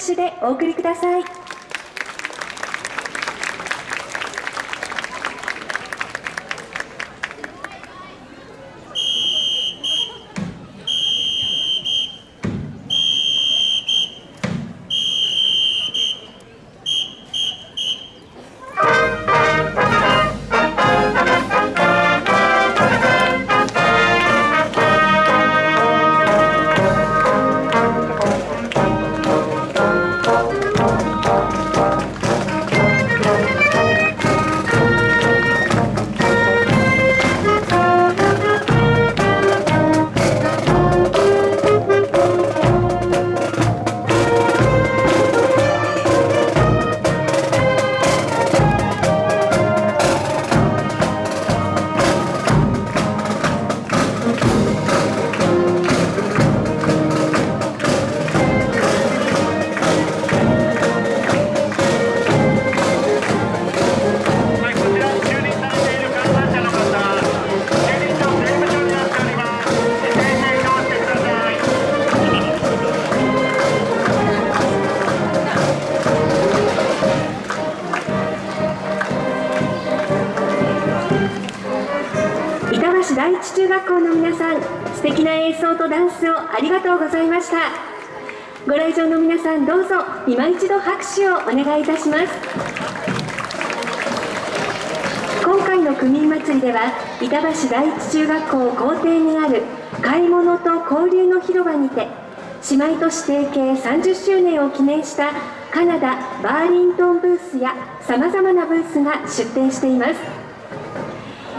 手でお送りください。板橋第一中学校の皆さん、素敵な演奏とダンスをありがとうございました。ご来場の皆さん、どうぞ今一度拍手をお願いいたします。今回の区民祭りでは、板橋第一中学校校庭にある買い物と交流の広場にて、姉妹都市提携30周年を記念したカナダ・バーリントンブースやさまざまなブースが出展しています。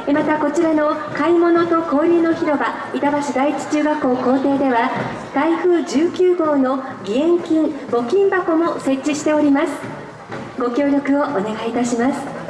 またこちらの買い物と交流の広場板橋第一中学校校庭では台風19号の義援金募金箱も設置しております。ご協力をお願いいたします。